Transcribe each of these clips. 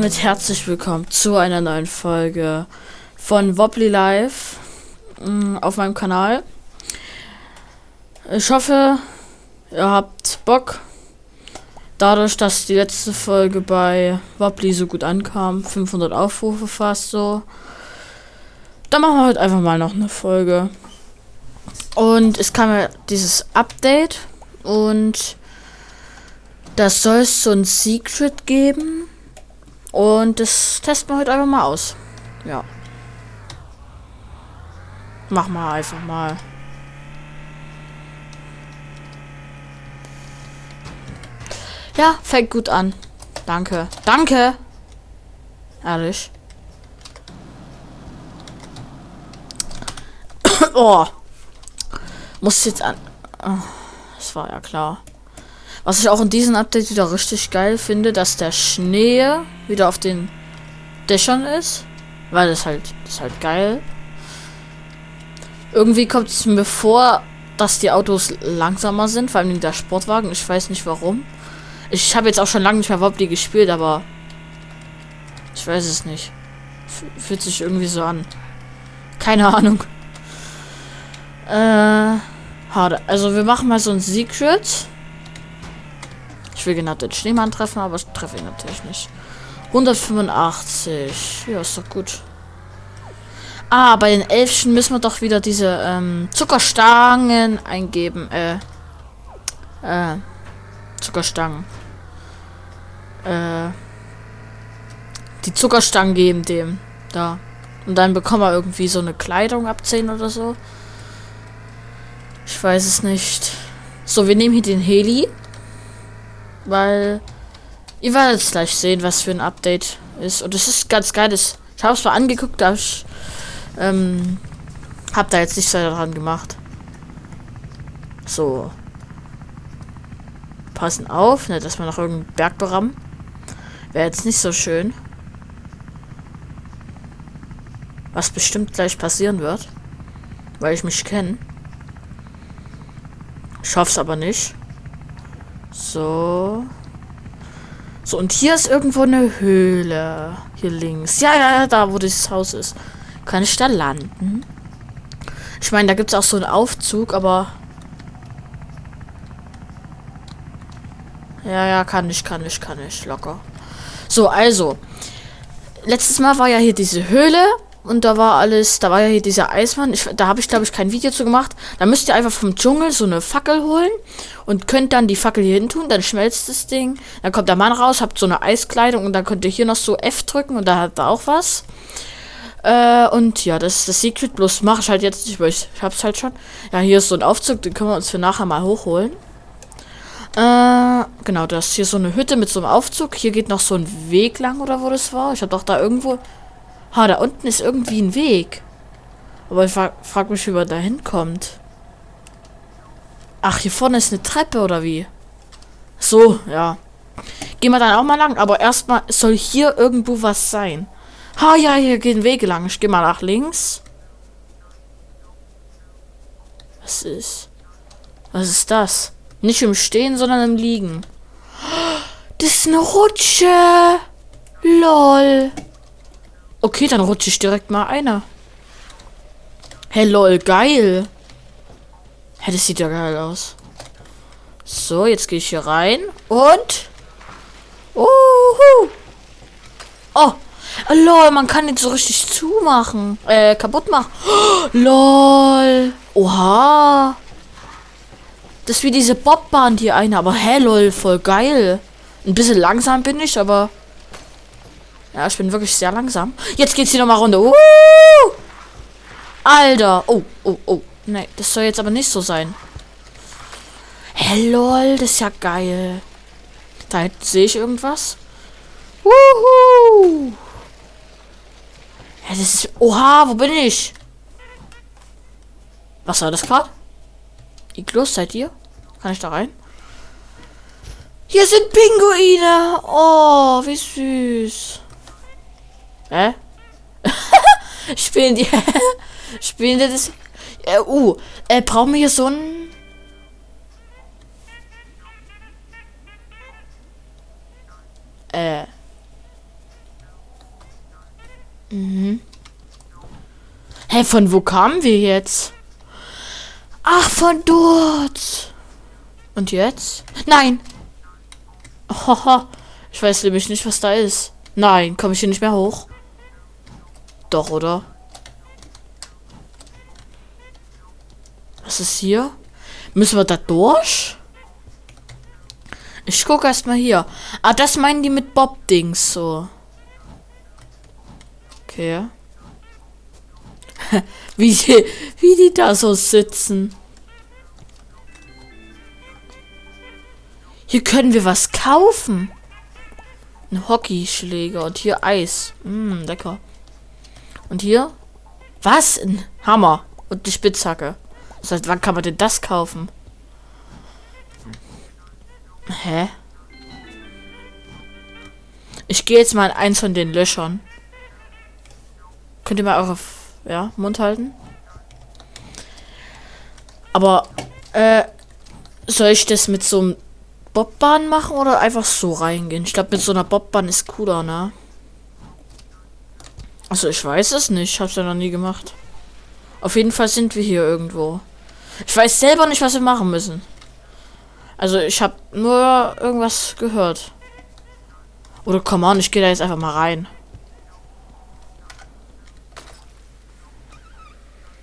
damit herzlich willkommen zu einer neuen Folge von Wobbly Live mm, auf meinem Kanal. Ich hoffe, ihr habt Bock. Dadurch, dass die letzte Folge bei Wobbly so gut ankam, 500 Aufrufe fast so, dann machen wir heute einfach mal noch eine Folge. Und es kam ja dieses Update und das soll es so ein Secret geben. Und das testen wir heute einfach mal aus. Ja. Mach mal einfach mal. Ja, fängt gut an. Danke. Danke. Ehrlich. oh. Muss jetzt an. Oh, das war ja klar. Was ich auch in diesem Update wieder richtig geil finde, dass der Schnee wieder auf den Dächern ist. Weil das halt, das ist halt geil. Irgendwie kommt es mir vor, dass die Autos langsamer sind, vor allem der Sportwagen. Ich weiß nicht warum. Ich habe jetzt auch schon lange nicht mehr Wobbly gespielt, aber ich weiß es nicht. Fühlt sich irgendwie so an. Keine Ahnung. Äh, harte. Also wir machen mal so ein Secret. Will genau den Schneemann treffen, aber ich treffe ihn natürlich nicht. 185. Ja, ist doch gut. Ah, bei den Elfchen müssen wir doch wieder diese ähm, Zuckerstangen eingeben. Äh, äh, Zuckerstangen. Äh, die Zuckerstangen geben dem. Da. Und dann bekommen wir irgendwie so eine Kleidung ab 10 oder so. Ich weiß es nicht. So, wir nehmen hier den Heli. Weil ihr werdet gleich sehen, was für ein Update ist. Und es ist ganz geil. Ich habe es mal angeguckt, aber ich ähm, hab da jetzt nichts daran gemacht. So. Passen auf, ne, dass wir noch irgendeinen Berg berammen. Wäre jetzt nicht so schön. Was bestimmt gleich passieren wird. Weil ich mich kenne. Ich hoffe es aber nicht. So. So, und hier ist irgendwo eine Höhle. Hier links. Ja, ja, da, wo dieses Haus ist. Kann ich da landen? Ich meine, da gibt es auch so einen Aufzug, aber... Ja, ja, kann ich, kann ich, kann ich. Locker. So, also. Letztes Mal war ja hier diese Höhle. Und da war alles, da war ja hier dieser Eismann. Ich, da habe ich, glaube ich, kein Video zu gemacht. Da müsst ihr einfach vom Dschungel so eine Fackel holen und könnt dann die Fackel hier hin tun. Dann schmelzt das Ding. Dann kommt der Mann raus, habt so eine Eiskleidung und dann könnt ihr hier noch so F drücken und da hat er auch was. Äh, und ja, das ist das Secret. Bloß mache ich halt jetzt nicht, weil ich, ich hab's halt schon. Ja, hier ist so ein Aufzug, den können wir uns für nachher mal hochholen. Äh, genau, das ist hier so eine Hütte mit so einem Aufzug. Hier geht noch so ein Weg lang oder wo das war. Ich habe doch da irgendwo Ha, da unten ist irgendwie ein Weg. Aber ich frage frag mich, wie man da hinkommt. Ach, hier vorne ist eine Treppe, oder wie? So, ja. Gehen wir dann auch mal lang. Aber erstmal soll hier irgendwo was sein. Ha, ja, hier gehen Wege lang. Ich gehe mal nach links. Was ist? Was ist das? Nicht im Stehen, sondern im Liegen. Das ist eine Rutsche. Lol. Okay, dann rutsche ich direkt mal einer. Hey, lol, geil. Hey, das sieht ja geil aus. So, jetzt gehe ich hier rein. Und... Uhu. Oh. oh, lol, man kann jetzt so richtig zumachen. Äh, kaputt machen. Oh, lol. Oha. Das ist wie diese Bobbahn, die eine. Aber hey, lol, voll geil. Ein bisschen langsam bin ich, aber... Ja, ich bin wirklich sehr langsam. Jetzt geht's hier nochmal runter. Uh! Alter. Oh, oh, oh. Nee, das soll jetzt aber nicht so sein. Hey, lol, das ist ja geil. Da sehe ich irgendwas. Wuhu! Ja, das ist... Oha, wo bin ich? Was war das gerade? Iglus, seid ihr? Kann ich da rein? Hier sind Pinguine. Oh, wie süß. Hä? Spielen die. Spielen die das. Äh, uh, äh, brauchen wir hier so ein. Äh. Mhm. Hey, von wo kamen wir jetzt? Ach, von dort. Und jetzt? Nein. Haha. Ich weiß nämlich nicht, was da ist. Nein, komme ich hier nicht mehr hoch. Doch, oder? Was ist hier? Müssen wir da durch? Ich gucke erstmal hier. Ah, das meinen die mit Bob-Dings so. Okay. wie, die, wie die da so sitzen. Hier können wir was kaufen. Ein Hockeyschläger und hier Eis. Mm, lecker. Und hier? Was? Ein Hammer und die Spitzhacke. Das heißt, wann kann man denn das kaufen? Hä? Ich gehe jetzt mal in eins von den Löchern. Könnt ihr mal eure ja, Mund halten? Aber, äh, soll ich das mit so einem Bobbahn machen oder einfach so reingehen? Ich glaube, mit so einer Bobbahn ist cooler, ne? Also, ich weiß es nicht. Ich hab's ja noch nie gemacht. Auf jeden Fall sind wir hier irgendwo. Ich weiß selber nicht, was wir machen müssen. Also, ich habe nur irgendwas gehört. Oder komm on, ich gehe da jetzt einfach mal rein.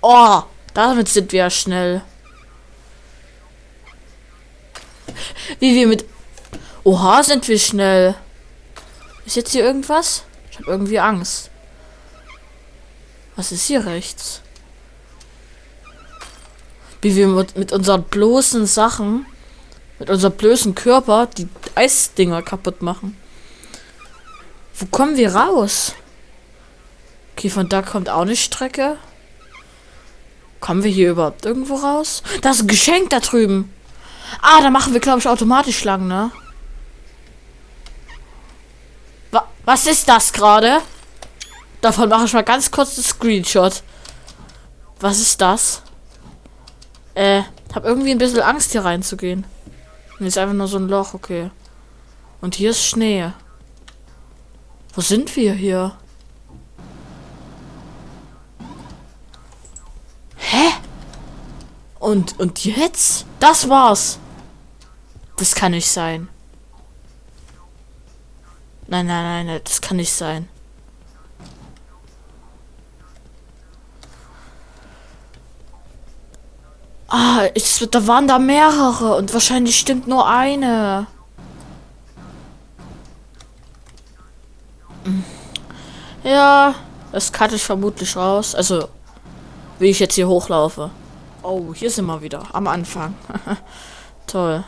Oh, damit sind wir schnell. Wie wir mit... Oha, sind wir schnell. Ist jetzt hier irgendwas? Ich habe irgendwie Angst. Was ist hier rechts? Wie wir mit, unseren bloßen Sachen, mit unserem bloßen Körper die Eisdinger kaputt machen. Wo kommen wir raus? Okay, von da kommt auch eine Strecke. Kommen wir hier überhaupt irgendwo raus? Das ist ein Geschenk da drüben. Ah, da machen wir, glaube ich, automatisch lang, ne? Wa was ist das gerade? Davon mache ich mal ganz kurz einen Screenshot. Was ist das? Äh, hab irgendwie ein bisschen Angst hier reinzugehen. Und ist einfach nur so ein Loch, okay. Und hier ist Schnee. Wo sind wir hier? Hä? Und, und jetzt? Das war's. Das kann nicht sein. Nein, nein, nein, nein, das kann nicht sein. Ah, ich, da waren da mehrere und wahrscheinlich stimmt nur eine. Hm. Ja, das cutte ich vermutlich raus. Also, wie ich jetzt hier hochlaufe. Oh, hier sind wir wieder. Am Anfang. Toll.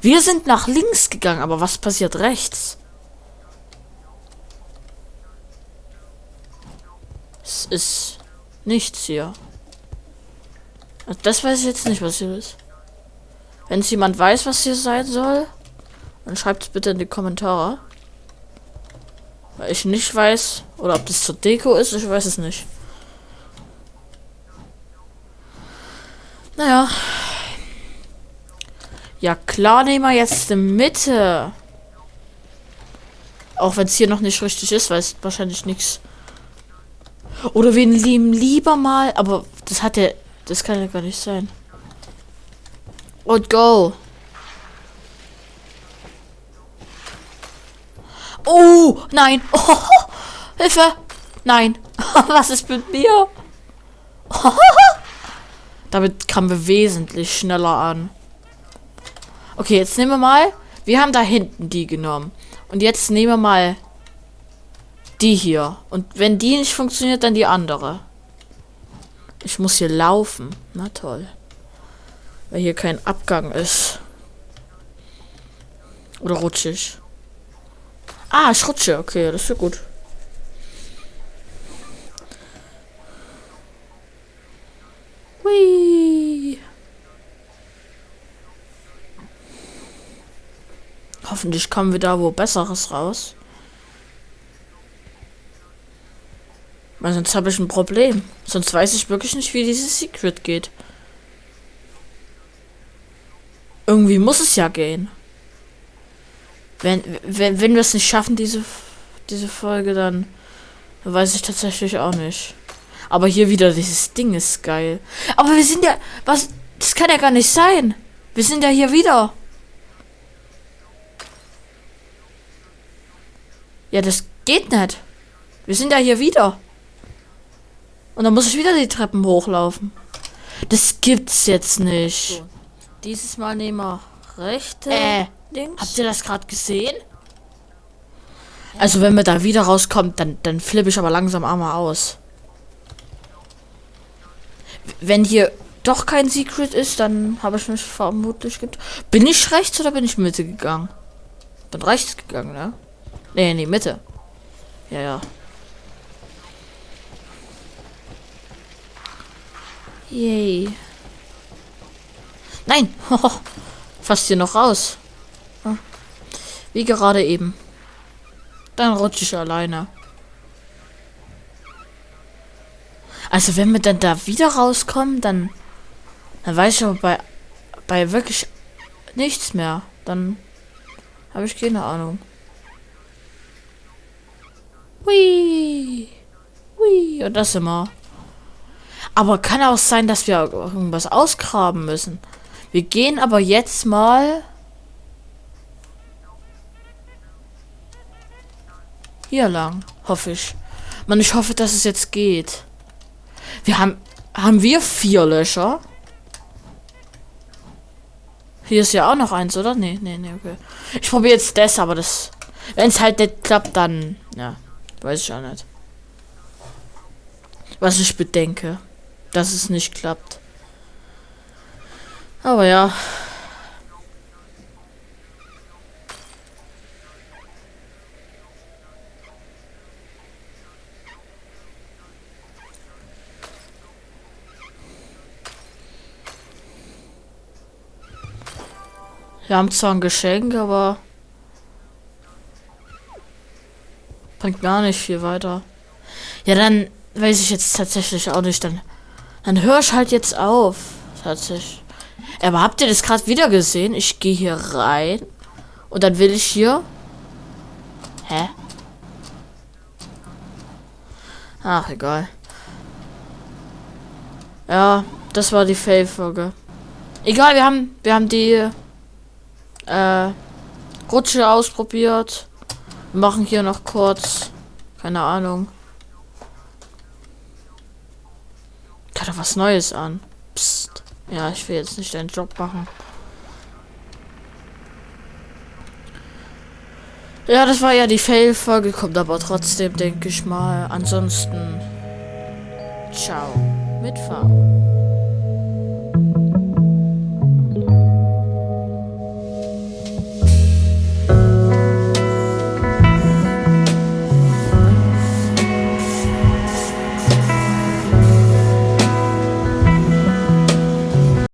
Wir sind nach links gegangen, aber was passiert rechts? Es ist nichts hier. Also das weiß ich jetzt nicht, was hier ist. Wenn es jemand weiß, was hier sein soll, dann schreibt es bitte in die Kommentare. Weil ich nicht weiß, oder ob das zur Deko ist, ich weiß es nicht. Naja. Ja, klar nehmen wir jetzt die Mitte. Auch wenn es hier noch nicht richtig ist, weil es wahrscheinlich nichts. Oder wir nehmen lieber mal, aber das hat ja das kann ja gar nicht sein. Und go. Oh, nein. Oh, Hilfe. Nein. Was ist mit mir? Damit kamen wir wesentlich schneller an. Okay, jetzt nehmen wir mal. Wir haben da hinten die genommen. Und jetzt nehmen wir mal die hier. Und wenn die nicht funktioniert, dann die andere. Ich muss hier laufen. Na toll. Weil hier kein Abgang ist. Oder rutschig. Ah, ich rutsche. Okay, das ist ja gut. Hui. Hoffentlich kommen wir da wo Besseres raus. Weil sonst habe ich ein Problem. Sonst weiß ich wirklich nicht, wie dieses Secret geht. Irgendwie muss es ja gehen. Wenn, wenn, wenn wir es nicht schaffen, diese, diese Folge, dann weiß ich tatsächlich auch nicht. Aber hier wieder dieses Ding ist geil. Aber wir sind ja. Was? Das kann ja gar nicht sein. Wir sind ja hier wieder. Ja, das geht nicht. Wir sind ja hier wieder. Und dann muss ich wieder die Treppen hochlaufen. Das gibt's jetzt nicht. So. Dieses Mal nehmen wir rechte. Äh, links. Habt ihr das gerade gesehen? Also wenn wir da wieder rauskommt, dann, dann flippe ich aber langsam einmal aus. Wenn hier doch kein Secret ist, dann habe ich mich vermutlich gibt. Bin ich rechts oder bin ich Mitte gegangen? Bin rechts gegangen, ne? Nee, nee, Mitte. Ja, ja. Yay. Nein! Fast hier noch raus. Wie gerade eben. Dann rutsche ich alleine. Also wenn wir dann da wieder rauskommen, dann, dann weiß ich aber bei, bei wirklich nichts mehr. Dann habe ich keine Ahnung. Hui. Hui. Und das immer. Aber kann auch sein, dass wir irgendwas ausgraben müssen. Wir gehen aber jetzt mal hier lang, hoffe ich. Man, ich hoffe, dass es jetzt geht. Wir haben haben wir vier Löcher? Hier ist ja auch noch eins, oder? Nee, nee, nee, okay. Ich probiere jetzt das, aber das wenn es halt nicht klappt, dann ja, weiß ich auch nicht. Was ich bedenke dass es nicht klappt. Aber ja. Wir haben zwar ein Geschenk, aber bringt gar nicht viel weiter. Ja, dann weiß ich jetzt tatsächlich auch nicht. Dann dann hör ich halt jetzt auf. Tatsächlich. Aber habt ihr das gerade wieder gesehen? Ich gehe hier rein. Und dann will ich hier. Hä? Ach, egal. Ja, das war die Fail-Folge. Egal, wir haben, wir haben die äh, Rutsche ausprobiert. Wir machen hier noch kurz. Keine Ahnung. hat er was Neues an. Psst. Ja, ich will jetzt nicht deinen Job machen. Ja, das war ja die Fail-Folge, kommt aber trotzdem, denke ich mal. Ansonsten, ciao. Mitfahren.